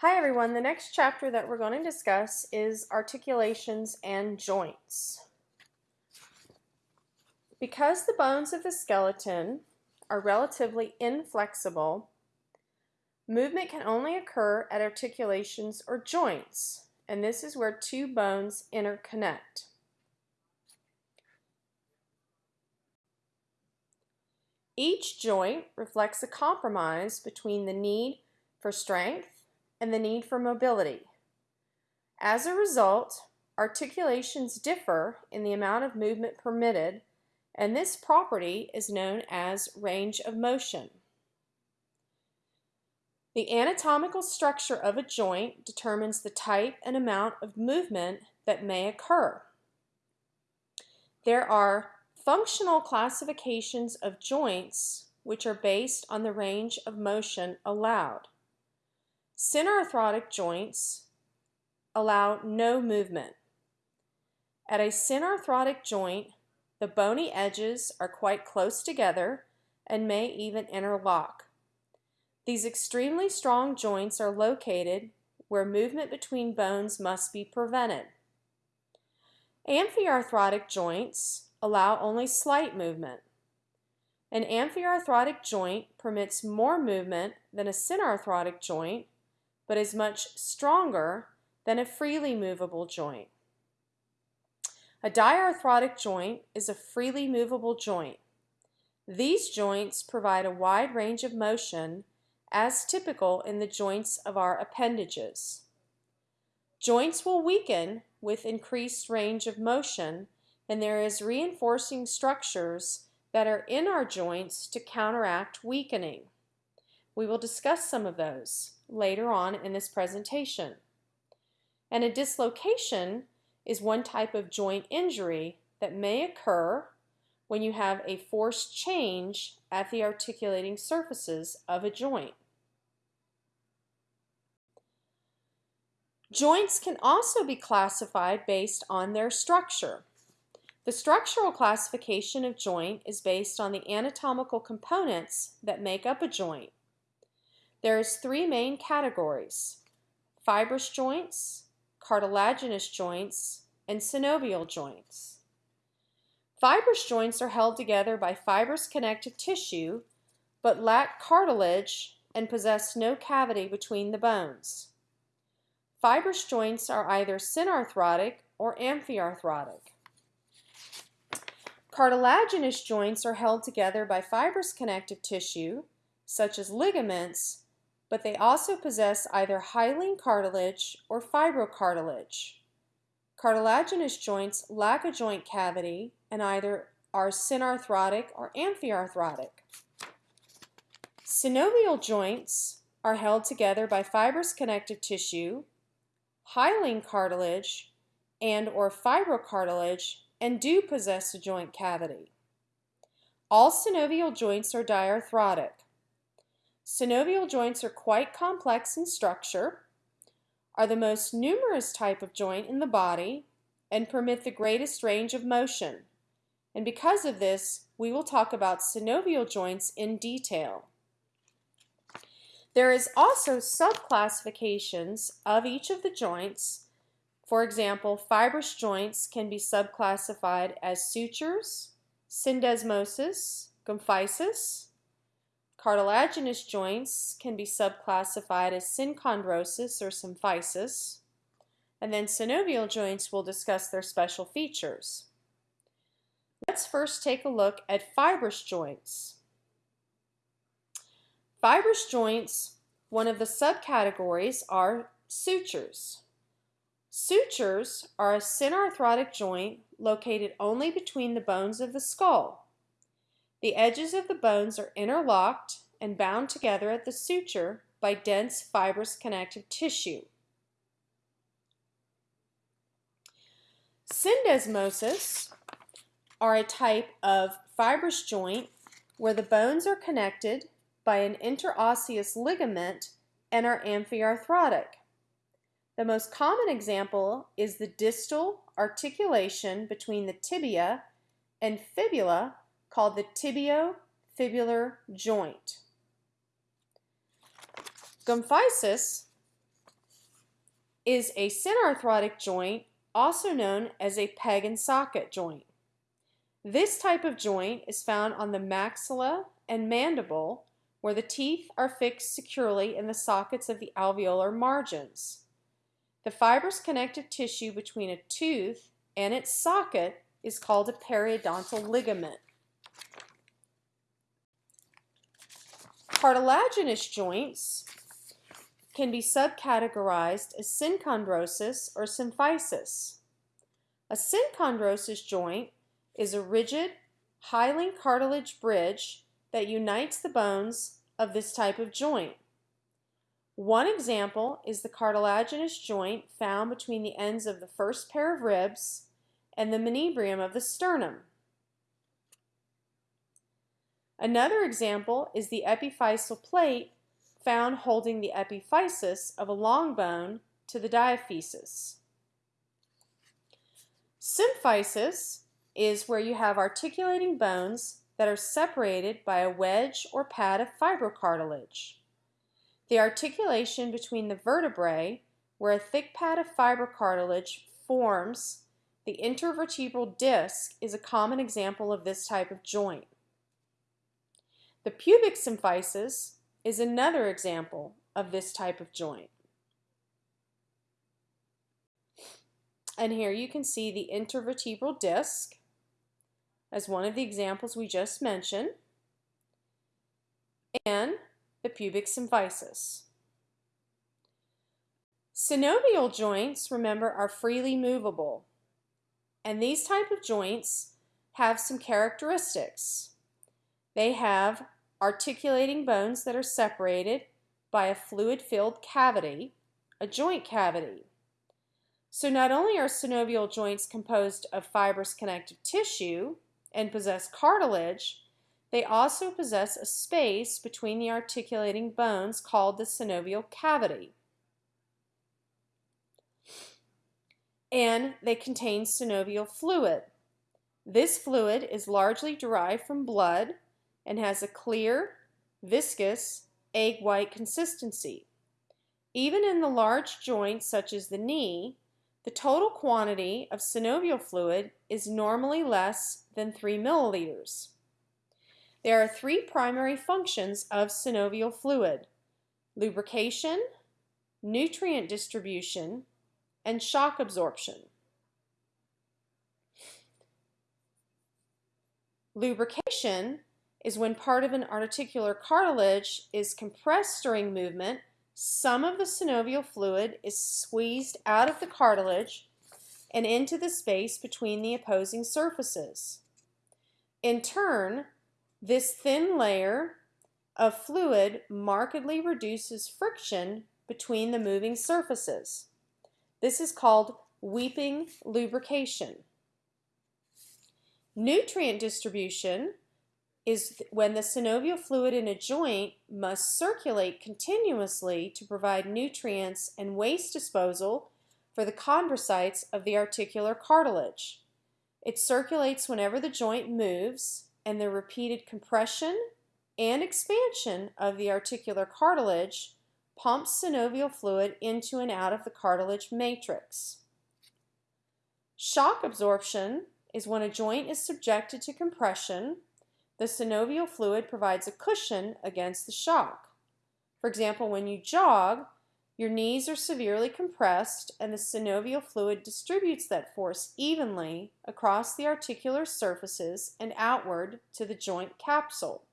Hi everyone, the next chapter that we're going to discuss is articulations and joints. Because the bones of the skeleton are relatively inflexible, movement can only occur at articulations or joints, and this is where two bones interconnect. Each joint reflects a compromise between the need for strength and the need for mobility. As a result, articulations differ in the amount of movement permitted, and this property is known as range of motion. The anatomical structure of a joint determines the type and amount of movement that may occur. There are functional classifications of joints which are based on the range of motion allowed. Synarthrotic joints allow no movement. At a synarthrotic joint, the bony edges are quite close together and may even interlock. These extremely strong joints are located where movement between bones must be prevented. Amphiarthrotic joints allow only slight movement. An amphiarthrotic joint permits more movement than a synarthrotic joint but is much stronger than a freely movable joint. A diarthrotic joint is a freely movable joint. These joints provide a wide range of motion as typical in the joints of our appendages. Joints will weaken with increased range of motion and there is reinforcing structures that are in our joints to counteract weakening. We will discuss some of those later on in this presentation. And a dislocation is one type of joint injury that may occur when you have a force change at the articulating surfaces of a joint. Joints can also be classified based on their structure. The structural classification of joint is based on the anatomical components that make up a joint. There's three main categories, fibrous joints, cartilaginous joints, and synovial joints. Fibrous joints are held together by fibrous connective tissue, but lack cartilage and possess no cavity between the bones. Fibrous joints are either synarthrotic or amphiarthrotic. Cartilaginous joints are held together by fibrous connective tissue, such as ligaments, but they also possess either hyaline cartilage or fibrocartilage. Cartilaginous joints lack a joint cavity and either are synarthrotic or amphiarthrotic. Synovial joints are held together by fibrous connective tissue, hyaline cartilage, and or fibrocartilage and do possess a joint cavity. All synovial joints are diarthrotic. Synovial joints are quite complex in structure, are the most numerous type of joint in the body, and permit the greatest range of motion. And because of this, we will talk about synovial joints in detail. There is also subclassifications of each of the joints. For example, fibrous joints can be subclassified as sutures, syndesmosis, gomphosis, Cartilaginous joints can be subclassified as synchondrosis or symphysis, and then synovial joints will discuss their special features. Let's first take a look at fibrous joints. Fibrous joints, one of the subcategories are sutures. Sutures are a synarthrotic joint located only between the bones of the skull. The edges of the bones are interlocked and bound together at the suture by dense fibrous connective tissue. Syndesmosis are a type of fibrous joint where the bones are connected by an interosseous ligament and are amphiarthrotic. The most common example is the distal articulation between the tibia and fibula called the tibiofibular joint. Gomphosis is a synarthrotic joint, also known as a peg and socket joint. This type of joint is found on the maxilla and mandible, where the teeth are fixed securely in the sockets of the alveolar margins. The fibrous connective tissue between a tooth and its socket is called a periodontal ligament. Cartilaginous joints can be subcategorized as synchondrosis or symphysis. A synchondrosis joint is a rigid, hyaline cartilage bridge that unites the bones of this type of joint. One example is the cartilaginous joint found between the ends of the first pair of ribs and the manubrium of the sternum. Another example is the epiphyseal plate found holding the epiphysis of a long bone to the diaphysis. Symphysis is where you have articulating bones that are separated by a wedge or pad of fibrocartilage. The articulation between the vertebrae, where a thick pad of fibrocartilage forms the intervertebral disc, is a common example of this type of joint. The pubic symphysis is another example of this type of joint. And here you can see the intervertebral disc as one of the examples we just mentioned, and the pubic symphysis. Synovial joints, remember, are freely movable. And these type of joints have some characteristics. They have articulating bones that are separated by a fluid-filled cavity, a joint cavity. So not only are synovial joints composed of fibrous connective tissue, and possess cartilage, they also possess a space between the articulating bones called the synovial cavity. And they contain synovial fluid. This fluid is largely derived from blood and has a clear, viscous, egg-white consistency. Even in the large joints such as the knee, the total quantity of synovial fluid is normally less than 3 milliliters. There are three primary functions of synovial fluid, lubrication, nutrient distribution, and shock absorption. Lubrication is when part of an articular cartilage is compressed during movement some of the synovial fluid is squeezed out of the cartilage and into the space between the opposing surfaces. In turn, this thin layer of fluid markedly reduces friction between the moving surfaces. This is called weeping lubrication. Nutrient distribution is when the synovial fluid in a joint must circulate continuously to provide nutrients and waste disposal for the chondrocytes of the articular cartilage. It circulates whenever the joint moves and the repeated compression and expansion of the articular cartilage pumps synovial fluid into and out of the cartilage matrix. Shock absorption is when a joint is subjected to compression the synovial fluid provides a cushion against the shock. For example, when you jog, your knees are severely compressed and the synovial fluid distributes that force evenly across the articular surfaces and outward to the joint capsule.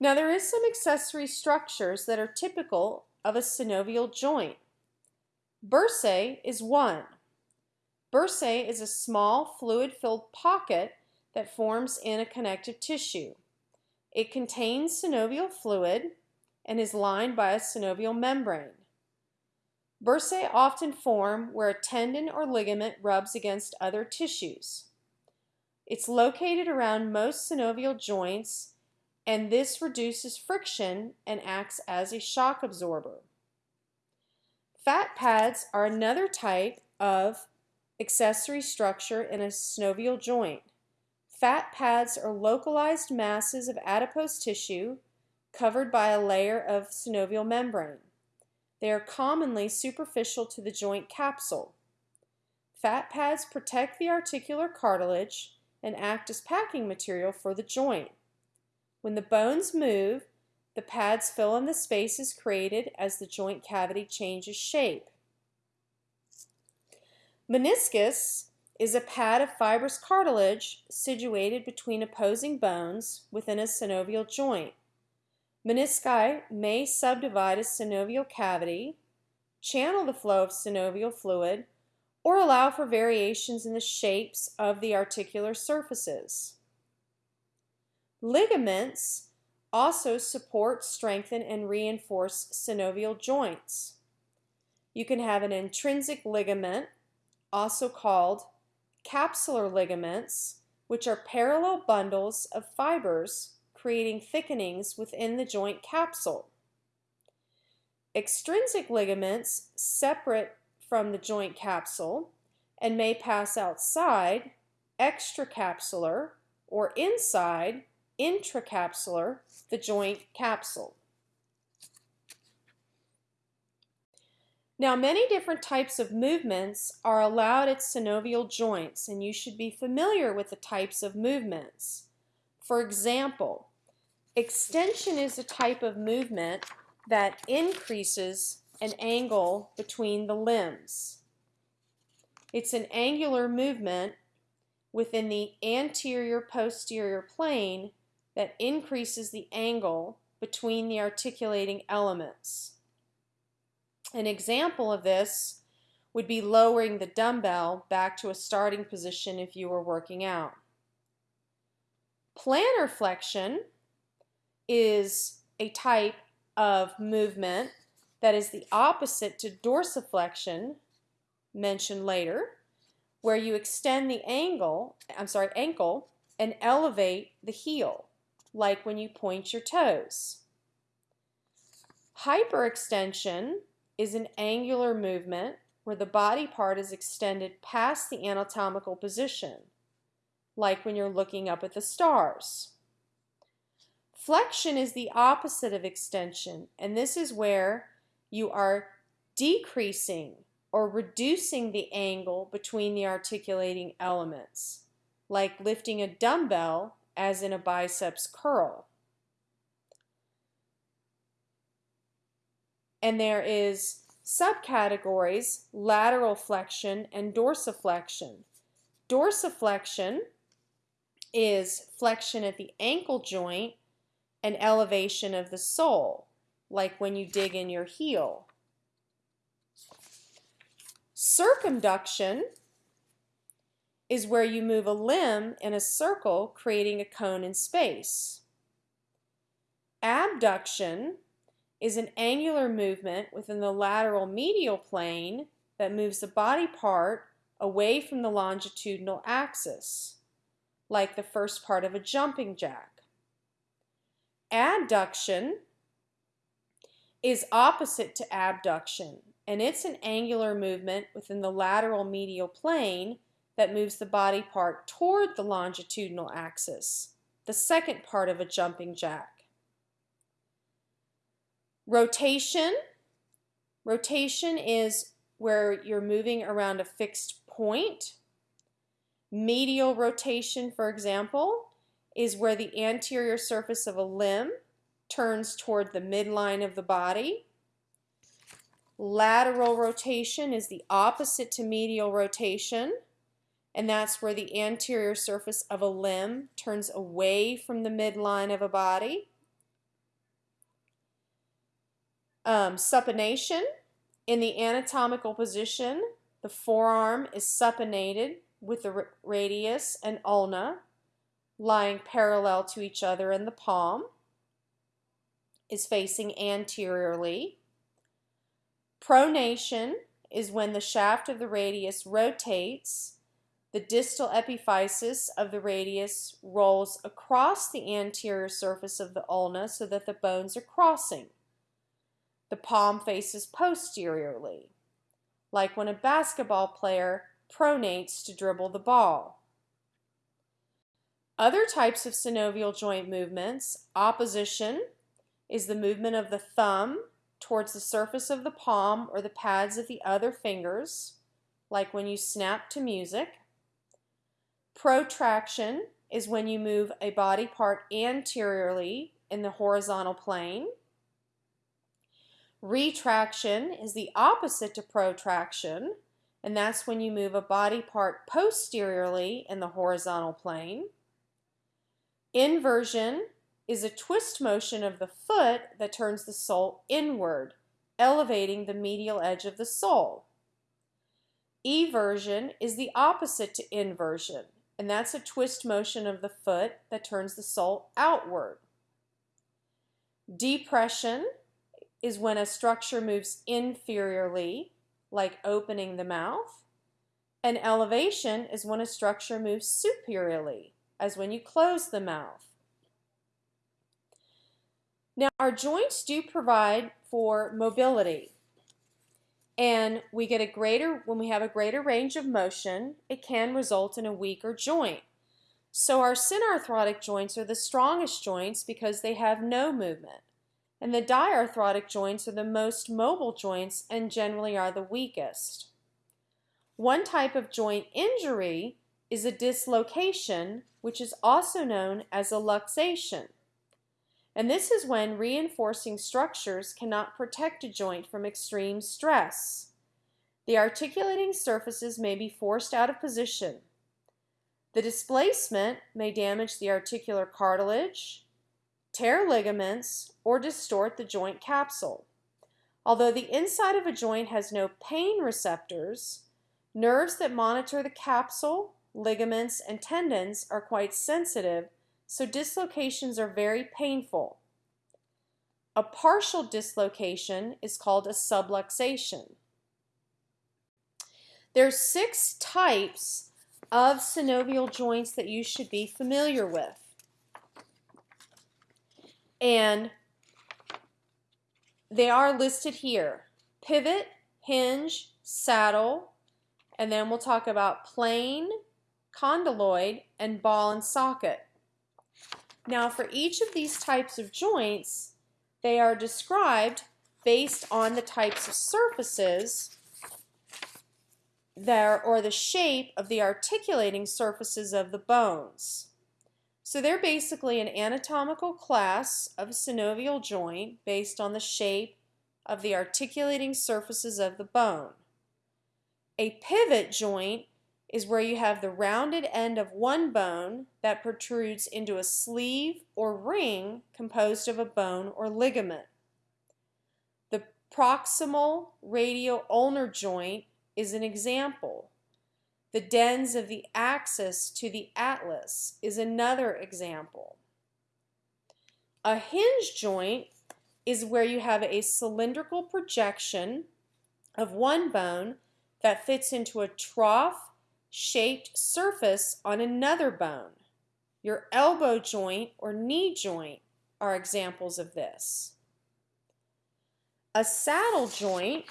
Now there is some accessory structures that are typical of a synovial joint. Bursae is one. Bursae is a small fluid-filled pocket that forms in a connective tissue. It contains synovial fluid and is lined by a synovial membrane. Bursae often form where a tendon or ligament rubs against other tissues. It's located around most synovial joints and this reduces friction and acts as a shock absorber. Fat pads are another type of accessory structure in a synovial joint. Fat pads are localized masses of adipose tissue covered by a layer of synovial membrane. They are commonly superficial to the joint capsule. Fat pads protect the articular cartilage and act as packing material for the joint. When the bones move, the pads fill in the spaces created as the joint cavity changes shape. Meniscus is a pad of fibrous cartilage situated between opposing bones within a synovial joint. Menisci may subdivide a synovial cavity, channel the flow of synovial fluid, or allow for variations in the shapes of the articular surfaces. Ligaments also support, strengthen, and reinforce synovial joints. You can have an intrinsic ligament, also called capsular ligaments, which are parallel bundles of fibers creating thickenings within the joint capsule. Extrinsic ligaments separate from the joint capsule and may pass outside, extracapsular, or inside, intracapsular, the joint capsule. Now, many different types of movements are allowed at synovial joints, and you should be familiar with the types of movements. For example, extension is a type of movement that increases an angle between the limbs. It's an angular movement within the anterior posterior plane that increases the angle between the articulating elements. An example of this would be lowering the dumbbell back to a starting position if you were working out. Plantar flexion is a type of movement that is the opposite to dorsiflexion mentioned later where you extend the angle, I'm sorry, ankle and elevate the heel like when you point your toes. Hyperextension is an angular movement where the body part is extended past the anatomical position, like when you're looking up at the stars. Flexion is the opposite of extension, and this is where you are decreasing or reducing the angle between the articulating elements, like lifting a dumbbell as in a biceps curl. And there is subcategories lateral flexion and dorsiflexion. Dorsiflexion is flexion at the ankle joint and elevation of the sole, like when you dig in your heel. Circumduction is where you move a limb in a circle, creating a cone in space. Abduction is an angular movement within the lateral medial plane that moves the body part away from the longitudinal axis, like the first part of a jumping jack. Adduction is opposite to abduction, and it's an angular movement within the lateral medial plane that moves the body part toward the longitudinal axis, the second part of a jumping jack. Rotation. Rotation is where you're moving around a fixed point. Medial rotation, for example, is where the anterior surface of a limb turns toward the midline of the body. Lateral rotation is the opposite to medial rotation, and that's where the anterior surface of a limb turns away from the midline of a body. Um, supination, in the anatomical position, the forearm is supinated with the radius and ulna lying parallel to each other and the palm is facing anteriorly. Pronation is when the shaft of the radius rotates, the distal epiphysis of the radius rolls across the anterior surface of the ulna so that the bones are crossing. The palm faces posteriorly, like when a basketball player pronates to dribble the ball. Other types of synovial joint movements, opposition is the movement of the thumb towards the surface of the palm or the pads of the other fingers, like when you snap to music. Protraction is when you move a body part anteriorly in the horizontal plane. Retraction is the opposite to protraction, and that's when you move a body part posteriorly in the horizontal plane. Inversion is a twist motion of the foot that turns the sole inward, elevating the medial edge of the sole. Eversion is the opposite to inversion, and that's a twist motion of the foot that turns the sole outward. Depression is when a structure moves inferiorly, like opening the mouth. And elevation is when a structure moves superiorly, as when you close the mouth. Now, our joints do provide for mobility. And we get a greater, when we have a greater range of motion, it can result in a weaker joint. So our synarthrotic joints are the strongest joints because they have no movement. And the diarthrotic joints are the most mobile joints and generally are the weakest. One type of joint injury is a dislocation, which is also known as a luxation. And this is when reinforcing structures cannot protect a joint from extreme stress. The articulating surfaces may be forced out of position. The displacement may damage the articular cartilage, tear ligaments, or distort the joint capsule. Although the inside of a joint has no pain receptors, nerves that monitor the capsule, ligaments, and tendons are quite sensitive so dislocations are very painful. A partial dislocation is called a subluxation. There's six types of synovial joints that you should be familiar with. And they are listed here. Pivot, hinge, saddle, and then we'll talk about plane, condyloid, and ball and socket. Now for each of these types of joints, they are described based on the types of surfaces there or the shape of the articulating surfaces of the bones. So they're basically an anatomical class of synovial joint based on the shape of the articulating surfaces of the bone. A pivot joint is where you have the rounded end of one bone that protrudes into a sleeve or ring composed of a bone or ligament. The proximal radial ulnar joint is an example. The dens of the axis to the atlas is another example. A hinge joint is where you have a cylindrical projection of one bone that fits into a trough shaped surface on another bone. Your elbow joint or knee joint are examples of this. A saddle joint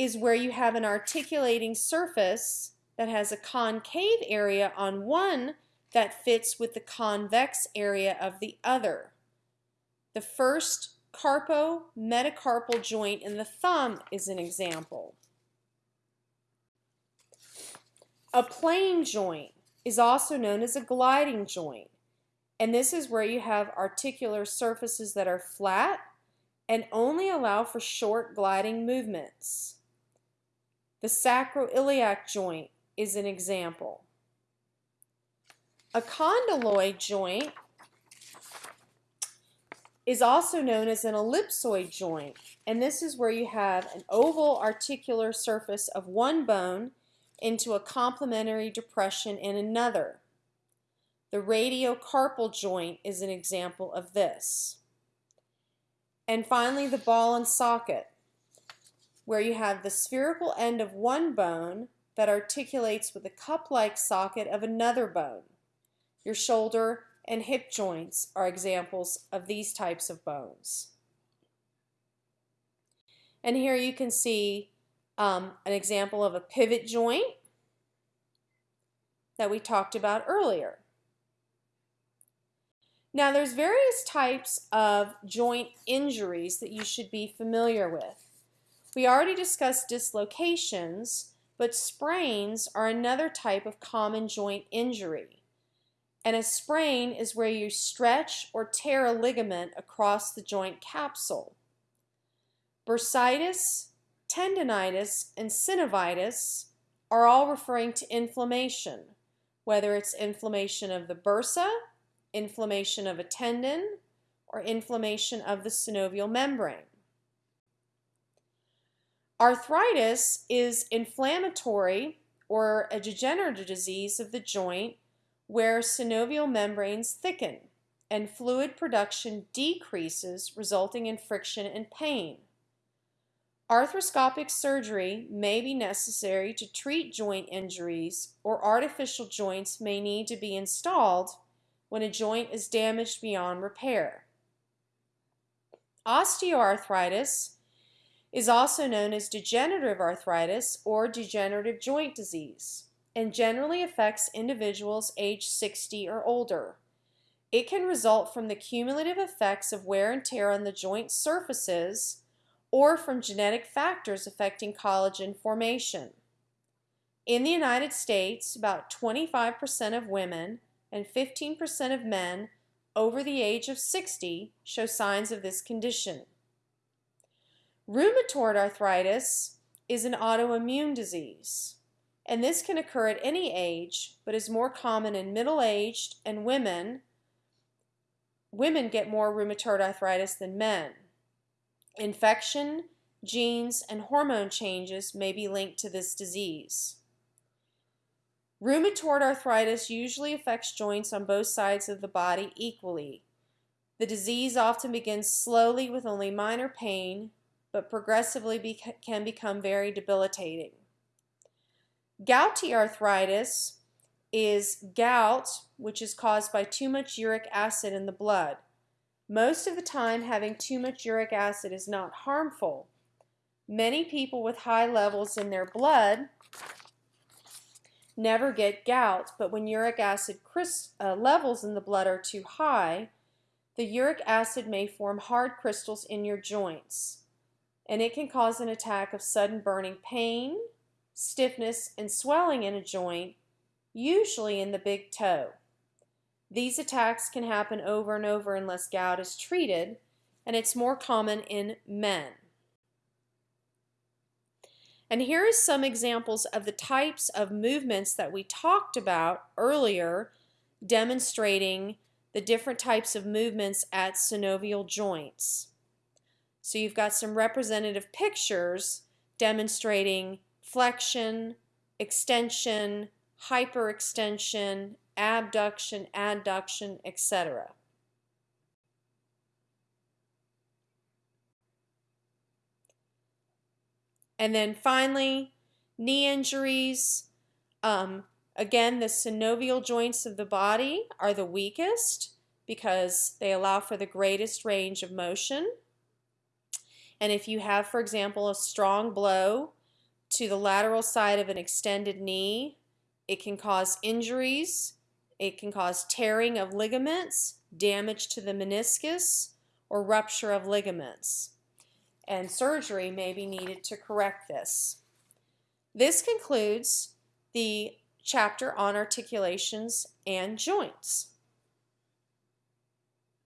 is where you have an articulating surface that has a concave area on one that fits with the convex area of the other. The first carpo-metacarpal joint in the thumb is an example. A plane joint is also known as a gliding joint. And this is where you have articular surfaces that are flat and only allow for short gliding movements. The sacroiliac joint is an example. A condyloid joint is also known as an ellipsoid joint, and this is where you have an oval articular surface of one bone into a complementary depression in another. The radiocarpal joint is an example of this. And finally, the ball and socket, where you have the spherical end of one bone that articulates with the cup-like socket of another bone. Your shoulder and hip joints are examples of these types of bones. And here you can see um, an example of a pivot joint that we talked about earlier. Now there's various types of joint injuries that you should be familiar with. We already discussed dislocations, but sprains are another type of common joint injury. And a sprain is where you stretch or tear a ligament across the joint capsule. Bursitis, tendonitis, and synovitis are all referring to inflammation, whether it's inflammation of the bursa, inflammation of a tendon, or inflammation of the synovial membrane. Arthritis is inflammatory or a degenerative disease of the joint where synovial membranes thicken and fluid production decreases resulting in friction and pain. Arthroscopic surgery may be necessary to treat joint injuries or artificial joints may need to be installed when a joint is damaged beyond repair. Osteoarthritis is also known as degenerative arthritis or degenerative joint disease and generally affects individuals age 60 or older. It can result from the cumulative effects of wear and tear on the joint surfaces or from genetic factors affecting collagen formation. In the United States, about 25% of women and 15% of men over the age of 60 show signs of this condition. Rheumatoid arthritis is an autoimmune disease, and this can occur at any age, but is more common in middle-aged and women. Women get more rheumatoid arthritis than men. Infection, genes, and hormone changes may be linked to this disease. Rheumatoid arthritis usually affects joints on both sides of the body equally. The disease often begins slowly with only minor pain, but progressively can become very debilitating. Gouty arthritis is gout, which is caused by too much uric acid in the blood. Most of the time, having too much uric acid is not harmful. Many people with high levels in their blood never get gout, but when uric acid uh, levels in the blood are too high, the uric acid may form hard crystals in your joints, and it can cause an attack of sudden burning pain, stiffness, and swelling in a joint, usually in the big toe. These attacks can happen over and over unless gout is treated, and it's more common in men. And here is some examples of the types of movements that we talked about earlier demonstrating the different types of movements at synovial joints. So you've got some representative pictures demonstrating flexion, extension, hyperextension, abduction, adduction, etc. And then finally, knee injuries. Um, again, the synovial joints of the body are the weakest because they allow for the greatest range of motion. And if you have, for example, a strong blow to the lateral side of an extended knee, it can cause injuries it can cause tearing of ligaments, damage to the meniscus, or rupture of ligaments. And surgery may be needed to correct this. This concludes the chapter on articulations and joints.